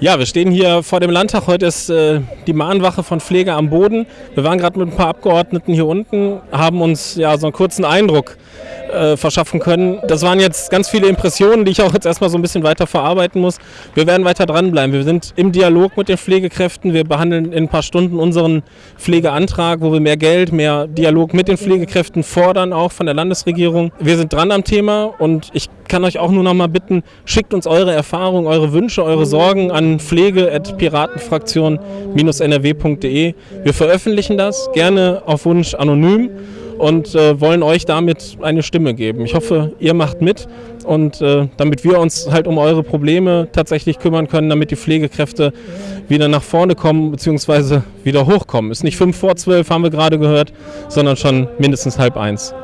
Ja, wir stehen hier vor dem Landtag. Heute ist äh, die Mahnwache von Pflege am Boden. Wir waren gerade mit ein paar Abgeordneten hier unten, haben uns ja so einen kurzen Eindruck äh, verschaffen können. Das waren jetzt ganz viele Impressionen, die ich auch jetzt erstmal so ein bisschen weiter verarbeiten muss. Wir werden weiter dranbleiben. Wir sind im Dialog mit den Pflegekräften. Wir behandeln in ein paar Stunden unseren Pflegeantrag, wo wir mehr Geld, mehr Dialog mit den Pflegekräften fordern, auch von der Landesregierung. Wir sind dran am Thema und ich kann euch auch nur noch mal bitten, schickt uns eure Erfahrungen, eure Wünsche, eure Sorgen an pflege.piratenfraktion-nrw.de. Wir veröffentlichen das gerne auf Wunsch anonym und äh, wollen euch damit eine Stimme geben. Ich hoffe, ihr macht mit und äh, damit wir uns halt um eure Probleme tatsächlich kümmern können, damit die Pflegekräfte wieder nach vorne kommen bzw. wieder hochkommen. Ist nicht fünf vor zwölf, haben wir gerade gehört, sondern schon mindestens halb eins.